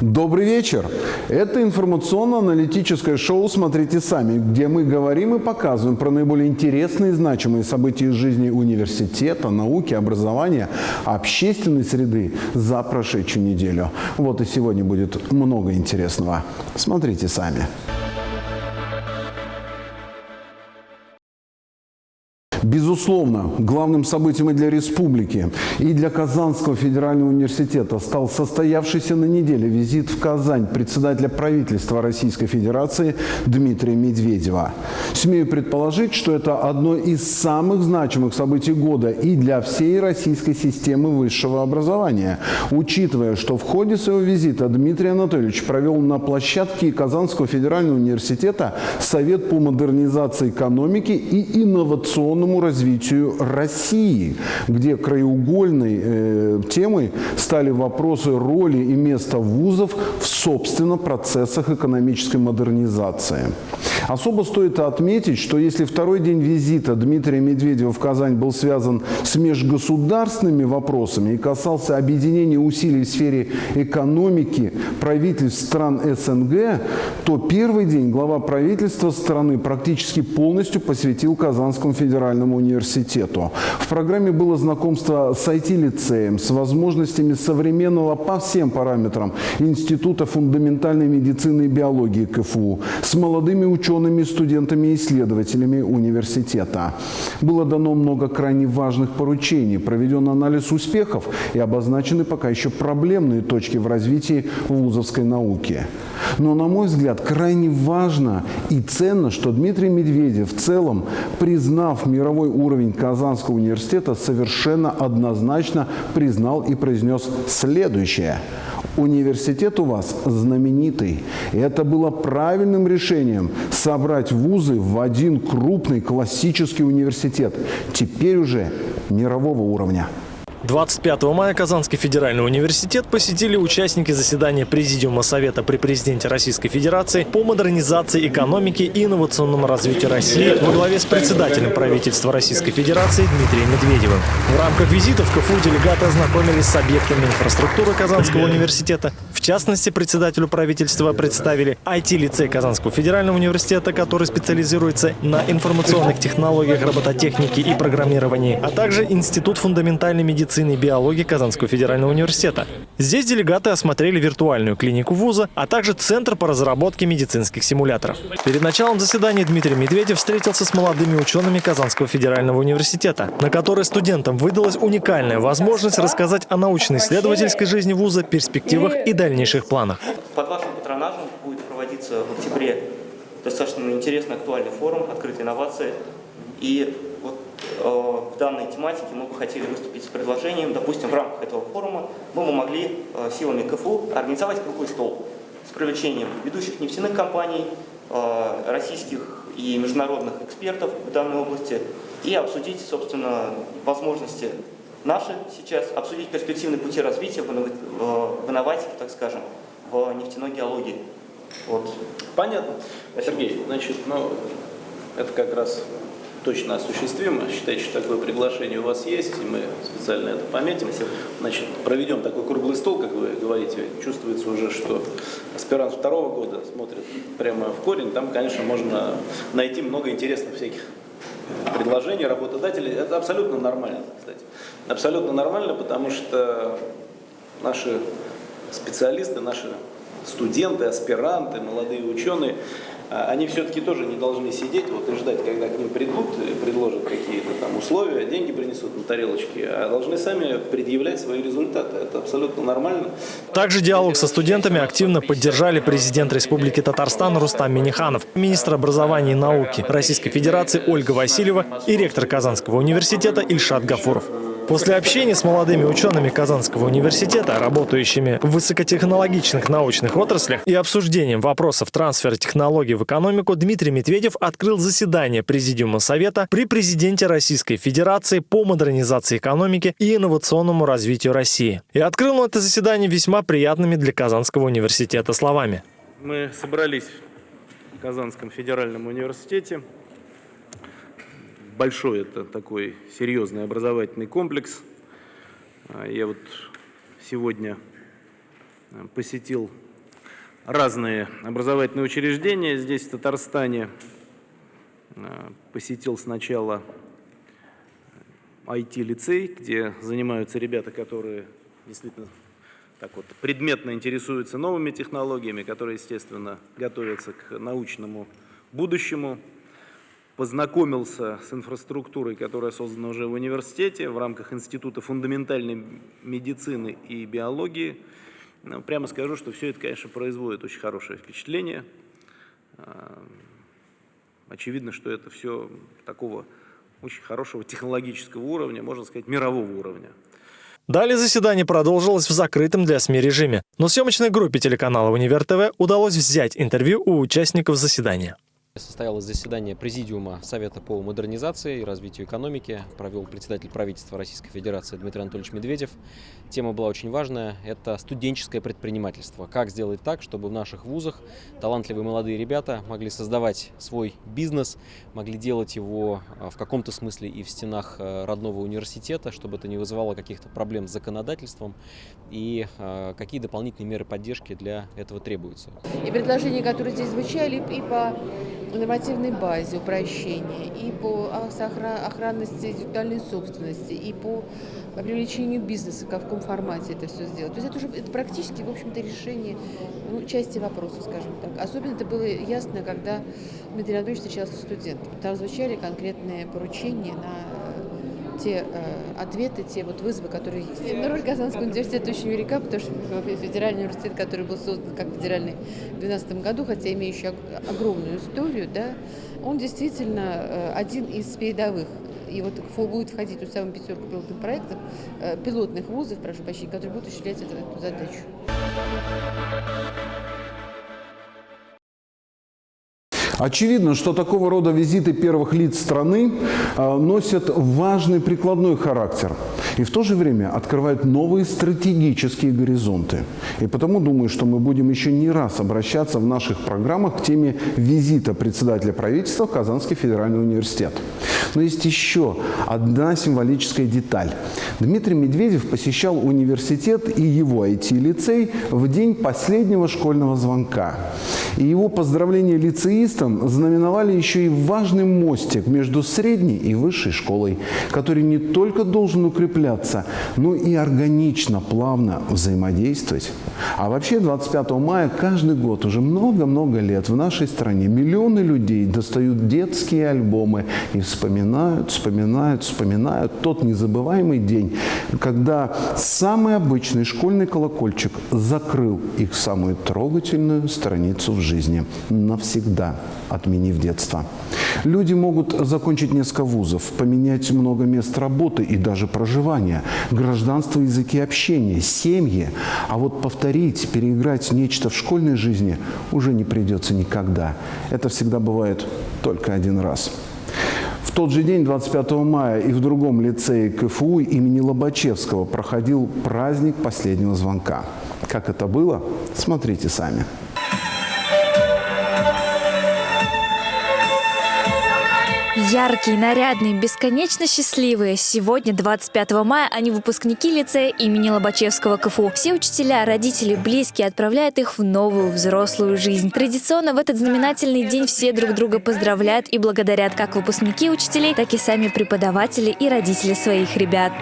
Добрый вечер! Это информационно-аналитическое шоу «Смотрите сами», где мы говорим и показываем про наиболее интересные и значимые события из жизни университета, науки, образования, общественной среды за прошедшую неделю. Вот и сегодня будет много интересного. Смотрите сами. Безусловно, главным событием и для республики, и для Казанского федерального университета стал состоявшийся на неделе визит в Казань председателя правительства Российской Федерации Дмитрия Медведева. Смею предположить, что это одно из самых значимых событий года и для всей российской системы высшего образования, учитывая, что в ходе своего визита Дмитрий Анатольевич провел на площадке Казанского федерального университета Совет по модернизации экономики и инновационному развитию России, где краеугольной э, темой стали вопросы роли и места вузов в, собственно, процессах экономической модернизации. Особо стоит отметить, что если второй день визита Дмитрия Медведева в Казань был связан с межгосударственными вопросами и касался объединения усилий в сфере экономики правительств стран СНГ, то первый день глава правительства страны практически полностью посвятил Казанскому федеральному университету. В программе было знакомство с IT-лицеем, с возможностями современного по всем параметрам Института фундаментальной медицины и биологии КФУ, с молодыми учеными, учеными, студентами и исследователями университета. Было дано много крайне важных поручений, проведен анализ успехов и обозначены пока еще проблемные точки в развитии вузовской науки. Но, на мой взгляд, крайне важно и ценно, что Дмитрий Медведев в целом, признав мировой уровень Казанского университета, совершенно однозначно признал и произнес следующее – Университет у вас знаменитый. И это было правильным решением собрать вузы в один крупный классический университет, теперь уже мирового уровня. 25 мая Казанский федеральный университет посетили участники заседания Президиума Совета при президенте Российской Федерации по модернизации экономики и инновационному развитию России во главе с председателем правительства Российской Федерации Дмитрием Медведевым. В рамках визита в КФУ делегаты ознакомились с объектами инфраструктуры Казанского университета. В частности, председателю правительства представили IT-лицей Казанского федерального университета, который специализируется на информационных технологиях, робототехнике и программировании, а также Институт фундаментальной медицины медицины и биологии Казанского федерального университета. Здесь делегаты осмотрели виртуальную клинику вуза, а также Центр по разработке медицинских симуляторов. Перед началом заседания Дмитрий Медведев встретился с молодыми учеными Казанского федерального университета, на которой студентам выдалась уникальная возможность рассказать о научно-исследовательской жизни вуза, перспективах и дальнейших планах. Под вашим патронажем будет проводиться в октябре достаточно интересный актуальный форум «Открытые инновации». И в данной тематике мы бы хотели выступить с предложением, допустим, в рамках этого форума мы бы могли э, силами КФУ организовать круглый стол с привлечением ведущих нефтяных компаний, э, российских и международных экспертов в данной области и обсудить, собственно, возможности наши сейчас, обсудить перспективные пути развития в инноватике, так скажем, в нефтяной геологии. Вот. Понятно. Сергей, значит, ну, это как раз точно осуществимо. Считайте, что такое приглашение у вас есть, и мы специально это пометим. Значит, проведем такой круглый стол, как вы говорите. Чувствуется уже, что аспирант второго года смотрит прямо в корень. Там, конечно, можно найти много интересных всяких предложений работодателей. Это абсолютно нормально, кстати. Абсолютно нормально, потому что наши специалисты, наши студенты, аспиранты, молодые ученые – они все-таки тоже не должны сидеть вот, и ждать, когда к ним придут, предложат какие-то там условия, деньги принесут на тарелочке, а должны сами предъявлять свои результаты. Это абсолютно нормально. Также диалог со студентами активно поддержали президент Республики Татарстан Рустам Миниханов, министр образования и науки Российской Федерации Ольга Васильева и ректор Казанского университета Ильшат Гафуров. После общения с молодыми учеными Казанского университета, работающими в высокотехнологичных научных отраслях и обсуждением вопросов трансфера технологий в экономику, Дмитрий Медведев открыл заседание Президиума Совета при президенте Российской Федерации по модернизации экономики и инновационному развитию России. И открыл это заседание весьма приятными для Казанского университета словами. Мы собрались в Казанском федеральном университете большой это такой серьезный образовательный комплекс. А, я вот сегодня э, посетил разные образовательные учреждения. Здесь, в Татарстане, э, посетил сначала IT-лицей, где занимаются ребята, которые действительно так вот предметно интересуются новыми технологиями, которые, естественно, готовятся к научному будущему. Познакомился с инфраструктурой, которая создана уже в университете в рамках Института фундаментальной медицины и биологии. Ну, прямо скажу, что все это, конечно, производит очень хорошее впечатление. А, очевидно, что это все такого очень хорошего технологического уровня, можно сказать, мирового уровня. Далее заседание продолжилось в закрытом для СМИ режиме, но съемочной группе телеканала «Универ ТВ» удалось взять интервью у участников заседания. Состоялось заседание Президиума Совета по модернизации и развитию экономики. Провел председатель правительства Российской Федерации Дмитрий Анатольевич Медведев. Тема была очень важная. Это студенческое предпринимательство. Как сделать так, чтобы в наших вузах талантливые молодые ребята могли создавать свой бизнес, могли делать его а, в каком-то смысле и в стенах а, родного университета, чтобы это не вызывало каких-то проблем с законодательством и а, какие дополнительные меры поддержки для этого требуются. И предложения, которые здесь звучали, и по нормативной базе упрощения, и по охранности интеллектуальной собственности, и по привлечению бизнеса, как в каком формате это все сделать. То есть это уже это практически, в общем-то, решение ну, части вопроса, скажем так. Особенно это было ясно, когда Дмитрий Анатольевич встречался с студентами. Там звучали конкретные поручения на те э, ответы, те вот вызовы, которые есть. Но роль Казанского университета очень велика, потому что федеральный университет, который был создан как федеральный в 2012 году, хотя имеющий огромную историю, да, он действительно э, один из передовых и вот будет входить в самую пятерку пилотных проектов, э, пилотных вузов, прошу прощения, которые будут осуществлять эту задачу. Очевидно, что такого рода визиты первых лиц страны э, носят важный прикладной характер и в то же время открывают новые стратегические горизонты. И потому думаю, что мы будем еще не раз обращаться в наших программах к теме визита председателя правительства в Казанский федеральный университет. Но есть еще одна символическая деталь. Дмитрий Медведев посещал университет и его IT-лицей в день последнего школьного звонка. И его поздравления лицеистам знаменовали еще и важный мостик между средней и высшей школой, который не только должен укрепляться, но и органично, плавно взаимодействовать. А вообще 25 мая каждый год, уже много-много лет в нашей стране миллионы людей достают детские альбомы и вспоминают, вспоминают, вспоминают тот незабываемый день, когда самый обычный школьный колокольчик закрыл их самую трогательную страницу в жизни, навсегда отменив детство. Люди могут закончить несколько вузов, поменять много мест работы и даже проживания, гражданство, языки общения, семьи. А вот повторить, переиграть нечто в школьной жизни уже не придется никогда. Это всегда бывает только один раз. В тот же день, 25 мая, и в другом лицее КФУ имени Лобачевского проходил праздник последнего звонка. Как это было, смотрите сами. Яркие, нарядные, бесконечно счастливые. Сегодня, 25 мая, они выпускники лицея имени Лобачевского КФУ. Все учителя, родители, близкие отправляют их в новую взрослую жизнь. Традиционно в этот знаменательный день все друг друга поздравляют и благодарят как выпускники учителей, так и сами преподаватели и родители своих ребят.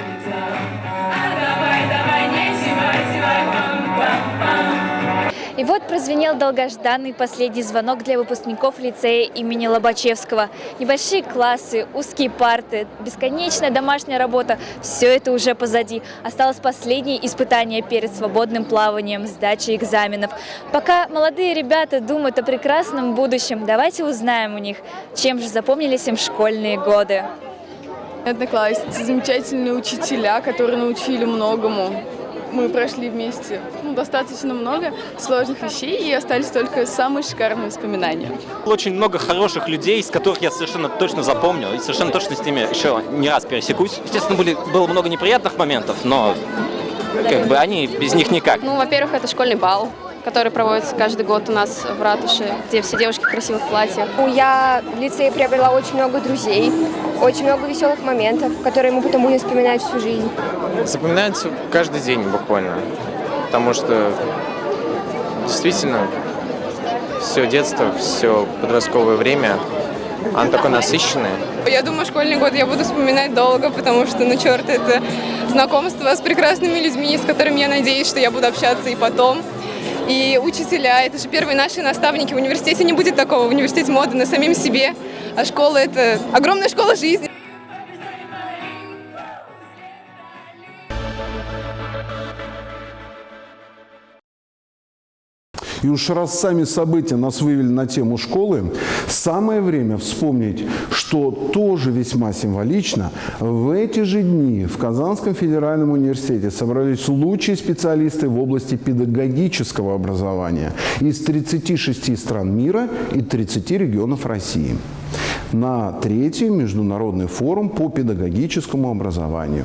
И вот прозвенел долгожданный последний звонок для выпускников лицея имени Лобачевского. Небольшие классы, узкие парты, бесконечная домашняя работа – все это уже позади. Осталось последнее испытание перед свободным плаванием, сдачей экзаменов. Пока молодые ребята думают о прекрасном будущем, давайте узнаем у них, чем же запомнились им школьные годы. Одноклассницы, замечательные учителя, которые научили многому мы прошли вместе ну, достаточно много сложных вещей и остались только самые шикарные воспоминания. Очень много хороших людей, с которых я совершенно точно запомню и совершенно точно с ними еще не раз пересекусь. Естественно, были, было много неприятных моментов, но как бы они без них никак. Ну, во-первых, это школьный бал который проводится каждый год у нас в ратуше, где все девушки в красивых платьях. Я в лицее приобрела очень много друзей, очень много веселых моментов, которые мы потом будем вспоминать всю жизнь. Запоминается каждый день буквально, потому что действительно все детство, все подростковое время, оно такое насыщенное. Я думаю, школьный год я буду вспоминать долго, потому что, ну, черт, это знакомство с прекрасными людьми, с которыми я надеюсь, что я буду общаться и потом. И учителя, это же первые наши наставники. В университете не будет такого. В университете мы отданы самим себе, а школа – это огромная школа жизни. И уж раз сами события нас вывели на тему школы, самое время вспомнить, что тоже весьма символично, в эти же дни в Казанском федеральном университете собрались лучшие специалисты в области педагогического образования из 36 стран мира и 30 регионов России на третий международный форум по педагогическому образованию.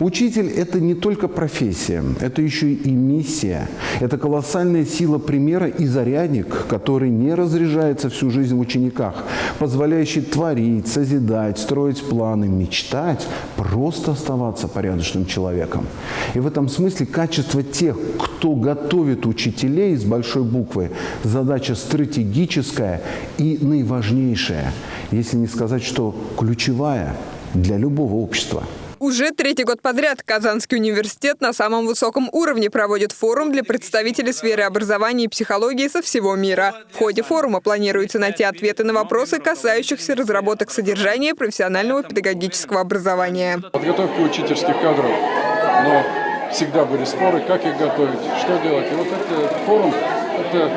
Учитель – это не только профессия, это еще и миссия. Это колоссальная сила примера и зарядник, который не разряжается всю жизнь в учениках, позволяющий творить, созидать, строить планы, мечтать, просто оставаться порядочным человеком. И в этом смысле качество тех, кто готовит учителей с большой буквы, задача стратегическая и наиважнейшая, если не сказать, что ключевая для любого общества. Уже третий год подряд Казанский университет на самом высоком уровне проводит форум для представителей сферы образования и психологии со всего мира. В ходе форума планируется найти ответы на вопросы, касающихся разработок содержания профессионального педагогического образования. Подготовка учительских кадров, но всегда были споры, как их готовить, что делать. И вот этот форум – это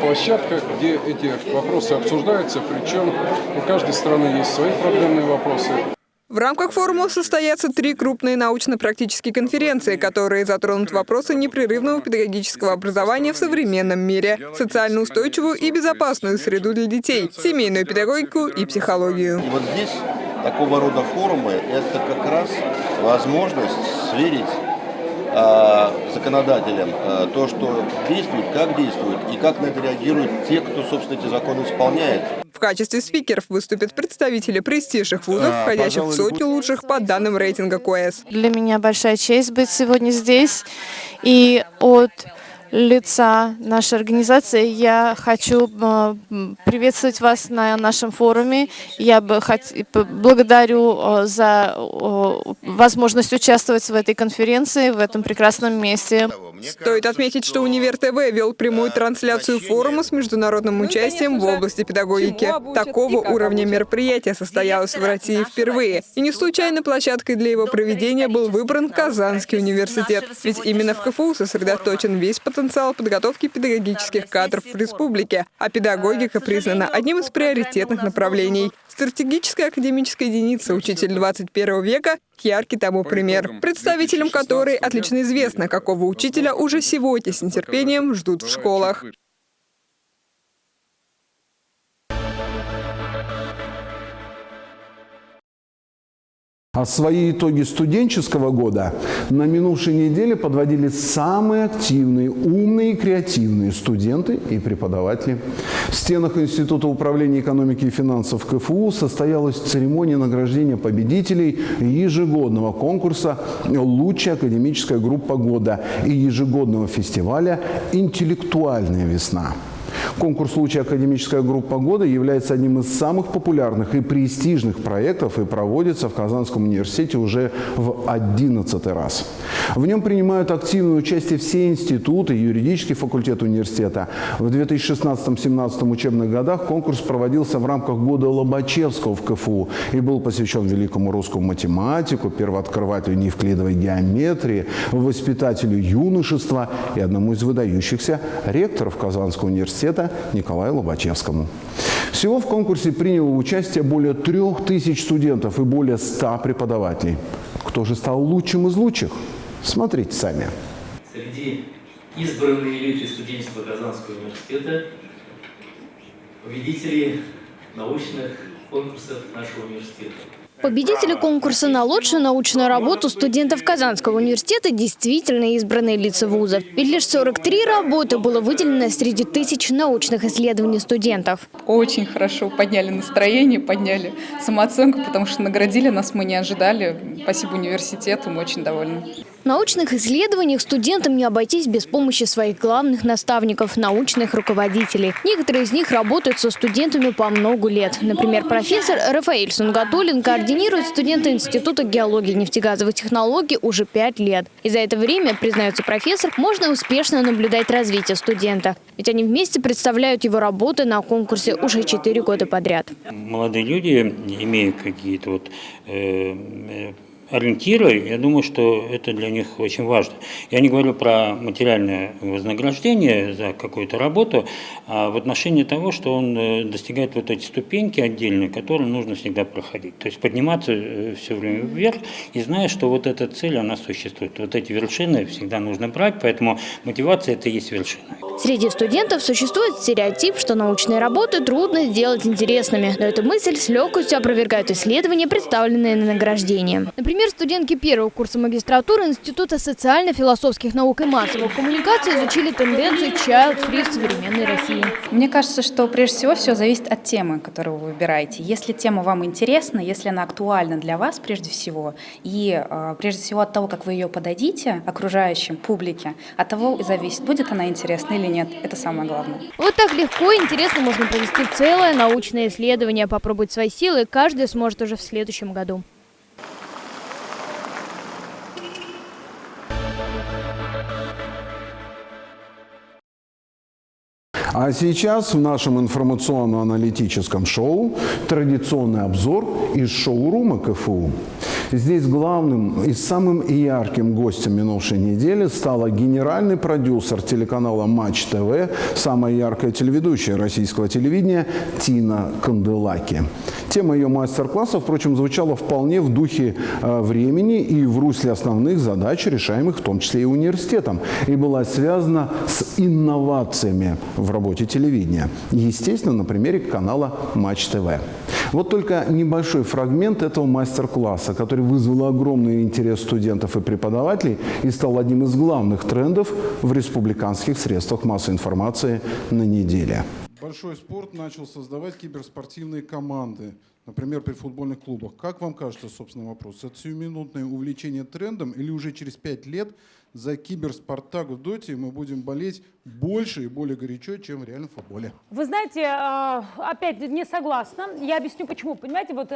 площадка, где эти вопросы обсуждаются, причем у каждой страны есть свои проблемные вопросы. В рамках форума состоятся три крупные научно-практические конференции, которые затронут вопросы непрерывного педагогического образования в современном мире, социально устойчивую и безопасную среду для детей, семейную педагогику и психологию. И вот здесь такого рода форумы – это как раз возможность сверить э, законодателям э, то, что действует, как действует и как на это реагируют те, кто, собственно, эти законы исполняет. В качестве спикеров выступят представители престижных вузов, А, входящих в сотню лучших по данным рейтинга КОЭС. Для меня большая честь быть сегодня здесь. И от лица нашей организации я хочу э, приветствовать вас на нашем форуме. Я бы хот... благодарю э, за возможность участвовать в этой конференции, в этом прекрасном месте. Стоит отметить, что Универ ТВ вел прямую трансляцию форума с международным участием в области педагогики. Такого уровня мероприятия состоялось в России впервые. И не случайно площадкой для его проведения был выбран Казанский университет. Ведь именно в КФУ сосредоточен весь потенциал подготовки педагогических кадров в республике, а педагогика признана одним из приоритетных направлений. Стратегическая академическая единица «Учитель 21 века» – яркий тому пример, представителям которой отлично известно, какого учителя уже сегодня с нетерпением ждут в школах. А свои итоги студенческого года на минувшей неделе подводили самые активные, умные и креативные студенты и преподаватели. В стенах Института управления экономики и финансов КФУ состоялась церемония награждения победителей ежегодного конкурса «Лучшая академическая группа года» и ежегодного фестиваля «Интеллектуальная весна». Конкурс «Лучшая академическая группа года» является одним из самых популярных и престижных проектов и проводится в Казанском университете уже в 11 раз. В нем принимают активное участие все институты, юридический факультет университета. В 2016-2017 учебных годах конкурс проводился в рамках года Лобачевского в КФУ и был посвящен великому русскому математику, первооткрывателю неевклидовой геометрии, воспитателю юношества и одному из выдающихся ректоров Казанского университета Николаю Лобачевскому. Всего в конкурсе приняло участие более трех тысяч студентов и более ста преподавателей. Кто же стал лучшим из лучших? Смотрите сами. Среди избранной элиты студенчества Казанского университета победители научных конкурсов нашего университета. Победители конкурса на лучшую научную работу студентов Казанского университета действительно избранные лица вузов. Ведь лишь 43 работы было выделено среди тысяч научных исследований студентов. Очень хорошо подняли настроение, подняли самооценку, потому что наградили нас мы не ожидали. Спасибо университету, мы очень довольны. Научных исследованиях студентам не обойтись без помощи своих главных наставников – научных руководителей. Некоторые из них работают со студентами по много лет. Например, профессор Рафаэль Сунгатулин координирует студента Института геологии и нефтегазовых технологий уже пять лет. И за это время, признается профессор, можно успешно наблюдать развитие студента. Ведь они вместе представляют его работы на конкурсе уже четыре года подряд. Молодые люди имеют какие-то вот э, ориентиры, я думаю, что это для них очень важно. Я не говорю про материальное вознаграждение за какую-то работу, а в отношении того, что он э, достигает вот эти ступеньки отдельные, которые нужно всегда проходить. То есть подниматься э, все время вверх и зная, что вот эта цель, она существует. Вот эти вершины всегда нужно брать, поэтому мотивация – это и есть вершина. Среди студентов существует стереотип, что научные работы трудно сделать интересными. Но эту мысль с легкостью опровергают исследования, представленные на награждение. Например, студентки первого курса магистратуры Института социально-философских наук и массовых коммуникаций изучили тенденции child-free в современной России. Мне кажется, что прежде всего все зависит от темы, которую вы выбираете. Если тема вам интересна, если она актуальна для вас прежде всего, и э, прежде всего от того, как вы ее подадите окружающим, публике, от того и зависит, будет она интересна или нет. Это самое главное. Вот так легко и интересно можно провести целое научное исследование. Попробовать свои силы каждый сможет уже в следующем году. А сейчас в нашем информационно-аналитическом шоу традиционный обзор из шоурума КФУ. Здесь главным и самым ярким гостем минувшей недели стала генеральный продюсер телеканала «Матч ТВ», самая яркая телеведущая российского телевидения Тина Канделаки. Тема ее мастер-класса, впрочем, звучала вполне в духе э, времени и в русле основных задач, решаемых в том числе и университетом, и была связана с инновациями в работе телевидения. Естественно, на примере канала «Матч ТВ». Вот только небольшой фрагмент этого мастер-класса, который вызвал огромный интерес студентов и преподавателей и стал одним из главных трендов в республиканских средствах массовой информации на неделе. Большой спорт начал создавать киберспортивные команды, например, при футбольных клубах. Как вам кажется, собственно, вопрос, это сиюминутное увлечение трендом или уже через пять лет за киберспартак в доте мы будем болеть больше и более горячо, чем в реальном футболе. Вы знаете, опять не согласна. Я объясню почему. Понимаете, вот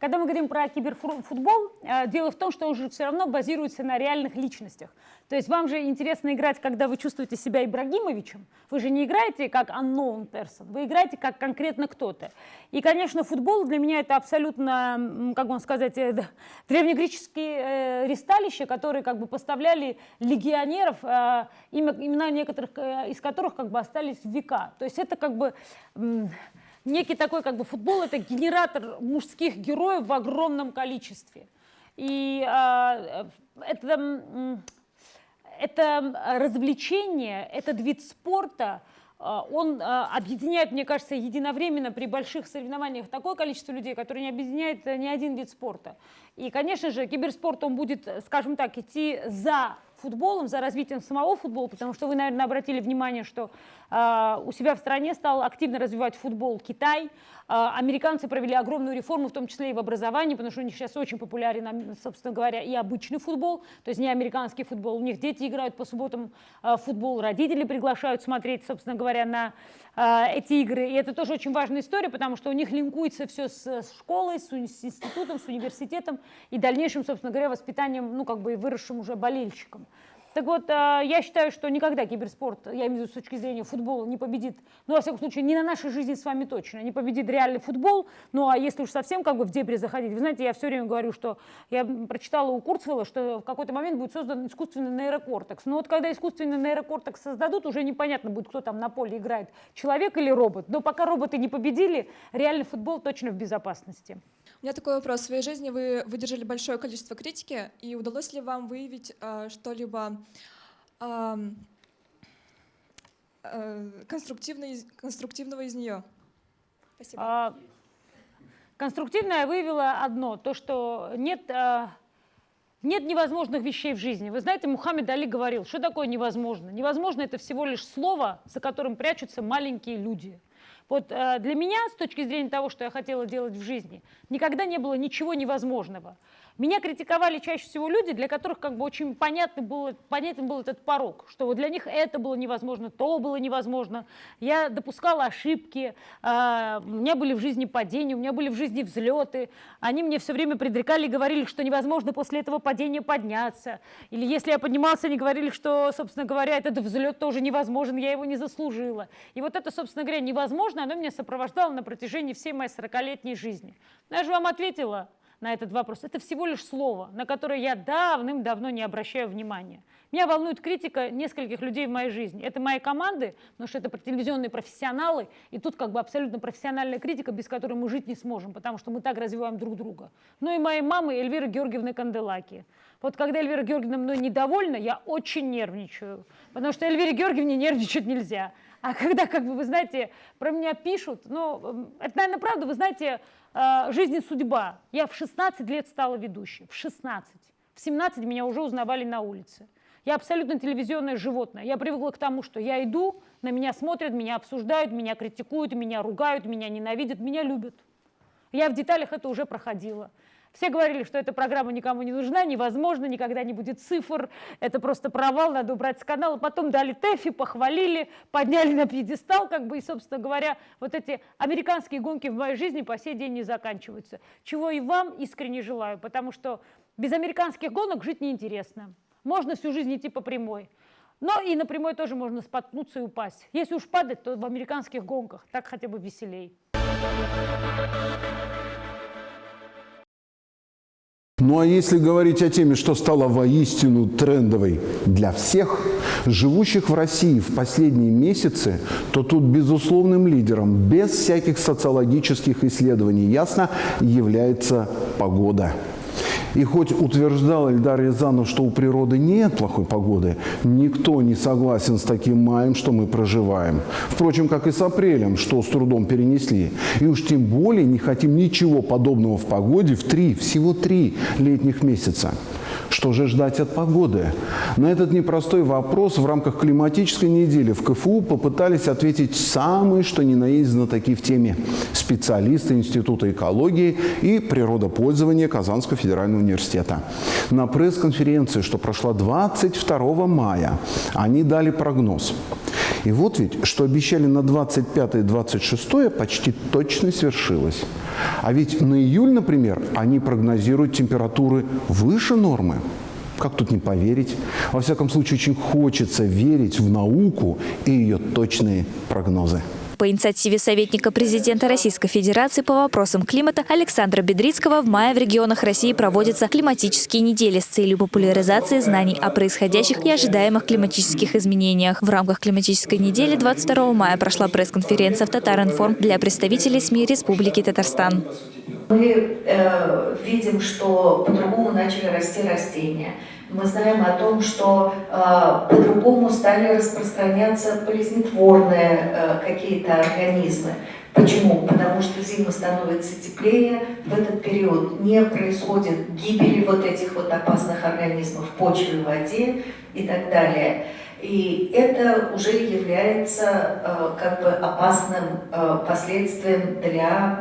когда мы говорим про киберфутбол, дело в том, что он же все равно базируется на реальных личностях. То есть вам же интересно играть, когда вы чувствуете себя Ибрагимовичем. Вы же не играете как unknown person, вы играете как конкретно кто-то. И, конечно, футбол для меня это абсолютно, как вам сказать, э, древнегреческие э, ристалища, которые как бы поставляли легионеров, э, имена некоторых из которых как бы остались в века. То есть это как бы некий такой как бы футбол, это генератор мужских героев в огромном количестве. И э, это это развлечение, этот вид спорта, он объединяет, мне кажется, единовременно при больших соревнованиях такое количество людей, которое не объединяет ни один вид спорта. И, конечно же, киберспорт, он будет, скажем так, идти за футболом, за развитием самого футбола, потому что вы, наверное, обратили внимание, что э, у себя в стране стал активно развивать футбол Китай. Э, американцы провели огромную реформу, в том числе и в образовании, потому что у них сейчас очень популярен, собственно говоря, и обычный футбол, то есть не американский футбол. У них дети играют по субботам э, в футбол, родители приглашают смотреть, собственно говоря, на эти игры. И это тоже очень важная история, потому что у них линкуется все с, школой, с, институтом, с университетом и дальнейшим, собственно говоря, воспитанием, ну, как бы выросшим уже болельщиком. Так вот, э, я считаю, что никогда киберспорт, я имею в виду с точки зрения футбола, не победит, ну, во всяком случае, не на нашей жизни с вами точно, не победит реальный футбол, ну, а если уж совсем как бы в дебри заходить, вы знаете, я все время говорю, что я прочитала у Курцвелла, что в какой-то момент будет создан искусственный нейрокортекс. Но вот когда искусственный нейрокортекс создадут, уже непонятно будет, кто там на поле играет, человек или робот. Но пока роботы не победили, реальный футбол точно в безопасности. У меня такой вопрос. В своей жизни вы выдержали большое количество критики, и удалось ли вам выявить э, что-либо э, э, конструктивно, конструктивного из нее? Спасибо. А, конструктивное выявила одно, то, что нет, а, нет невозможных вещей в жизни. Вы знаете, Мухаммед Али говорил, что такое невозможно? Невозможно – это всего лишь слово, за которым прячутся маленькие люди – Вот э, для меня, с точки зрения того, что я хотела делать в жизни, никогда не было ничего невозможного. Меня критиковали чаще всего люди, для которых как бы очень понятный был, понятен был этот порог, что вот для них это было невозможно, то было невозможно. Я допускала ошибки, э, у меня были в жизни падения, у меня были в жизни взлеты. Они мне все время предрекали и говорили, что невозможно после этого падения подняться. Или если я поднимался, они говорили, что, собственно говоря, этот взлет тоже невозможен, я его не заслужила. И вот это, собственно говоря, невозможно, оно меня сопровождало на протяжении всей моей 40-летней жизни. Я же вам ответила, на этот вопрос. Это всего лишь слово, на которое я давным-давно не обращаю внимания. Меня волнует критика нескольких людей в моей жизни. Это мои команды, потому что это телевизионные профессионалы, и тут как бы абсолютно профессиональная критика, без которой мы жить не сможем, потому что мы так развиваем друг друга. Ну и моей мамы Эльвиры Георгиевны Канделаки. Вот когда Эльвира Георгиевна мной недовольна, я очень нервничаю, потому что Эльвире Георгиевне нервничать нельзя. А когда, как бы, вы знаете, про меня пишут, ну, это, наверное, правда, вы знаете, э, жизнь и судьба. Я в 16 лет стала ведущей, в 16. В 17 меня уже узнавали на улице. Я абсолютно телевизионное животное. Я привыкла к тому, что я иду, на меня смотрят, меня обсуждают, меня критикуют, меня ругают, меня ненавидят, меня любят. Я в деталях это уже проходила. Все говорили, что эта программа никому не нужна, невозможно, никогда не будет цифр, это просто провал, надо убрать с канала. Потом дали ТЭФИ, похвалили, подняли на пьедестал, как бы, и, собственно говоря, вот эти американские гонки в моей жизни по сей день не заканчиваются. Чего и вам искренне желаю, потому что без американских гонок жить неинтересно. Можно всю жизнь идти по прямой. Но и на прямой тоже можно споткнуться и упасть. Если уж падать, то в американских гонках. Так хотя бы веселей. Ну а если говорить о теме, что стало воистину трендовой для всех, живущих в России в последние месяцы, то тут безусловным лидером, без всяких социологических исследований, ясно, является погода. И хоть утверждал Эльдар Рязанов, что у природы нет плохой погоды, никто не согласен с таким маем, что мы проживаем. Впрочем, как и с апрелем, что с трудом перенесли. И уж тем более не хотим ничего подобного в погоде в три, всего три летних месяца. Что же ждать от погоды? На этот непростой вопрос в рамках климатической недели в КФУ попытались ответить самые, что ни на есть знатоки в теме специалисты Института экологии и природопользования Казанского федерального университета. На пресс-конференции, что прошла 22 мая, они дали прогноз. И вот ведь, что обещали на 25 и 26 почти точно свершилось. А ведь на июль, например, они прогнозируют температуры выше нормы. Как тут не поверить? Во всяком случае, очень хочется верить в науку и ее точные прогнозы по инициативе советника президента Российской Федерации по вопросам климата Александра Бедрицкого в мае в регионах России проводятся климатические недели с целью популяризации знаний о происходящих и ожидаемых климатических изменениях. В рамках климатической недели 22 мая прошла пресс-конференция в Татаринформ для представителей СМИ Республики Татарстан. Мы э, видим, что по-другому начали расти растения. Мы знаем о том, что э, по-другому стали распространяться болезнетворные э, какие-то организмы. Почему? Потому что зима становится теплее, в этот период не происходит гибели вот этих вот опасных организмов в почве, в воде и так далее. И это уже является э, как бы опасным э, последствием для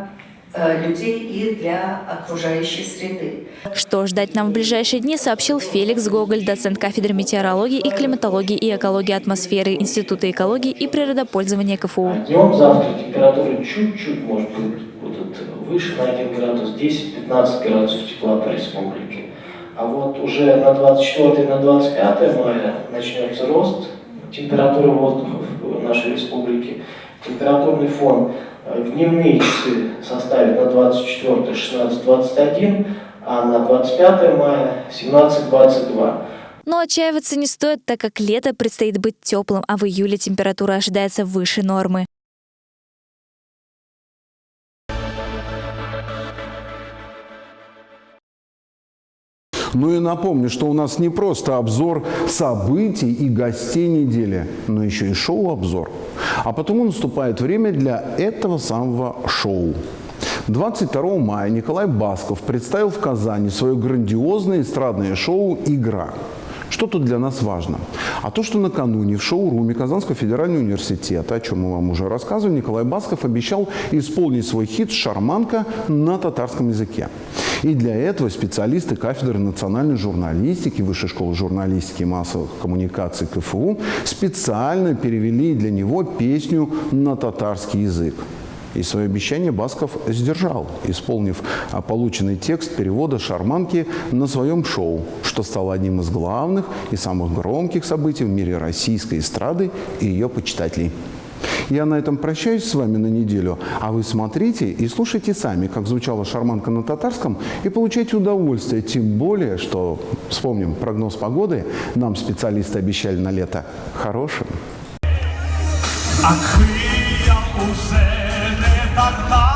людей и для окружающей среды. Что ждать нам в ближайшие дни, сообщил Феликс Гоголь, доцент кафедры метеорологии и климатологии и экологии атмосферы Института экологии и природопользования КФУ. Днем завтра температура чуть-чуть может быть будет выше на 1 градус, 10-15 градусов тепла по республике. А вот уже на 24 на 25 мая начнется рост температуры воздуха в нашей республике. Температурный фон в дневные часы составит на 24 16-21, а на 25 мая 17-22. Но отчаиваться не стоит, так как лето предстоит быть теплым, а в июле температура ожидается выше нормы. Ну и напомню, что у нас не просто обзор событий и гостей недели, но еще и шоу-обзор. А потому наступает время для этого самого шоу. 22 мая Николай Басков представил в Казани свое грандиозное эстрадное шоу «Игра». Что тут для нас важно? А то, что накануне в шоу-руме Казанского федерального университета, о чем мы вам уже рассказывали, Николай Басков обещал исполнить свой хит «Шарманка» на татарском языке. И для этого специалисты кафедры национальной журналистики Высшей школы журналистики и массовых коммуникаций КФУ специально перевели для него песню на татарский язык. И свое обещание Басков сдержал, исполнив а, полученный текст перевода «Шарманки» на своем шоу, что стало одним из главных и самых громких событий в мире российской эстрады и ее почитателей. Я на этом прощаюсь с вами на неделю, а вы смотрите и слушайте сами, как звучала шарманка на татарском, и получайте удовольствие, тем более, что, вспомним прогноз погоды, нам специалисты обещали на лето хорошим. Акхы not mine.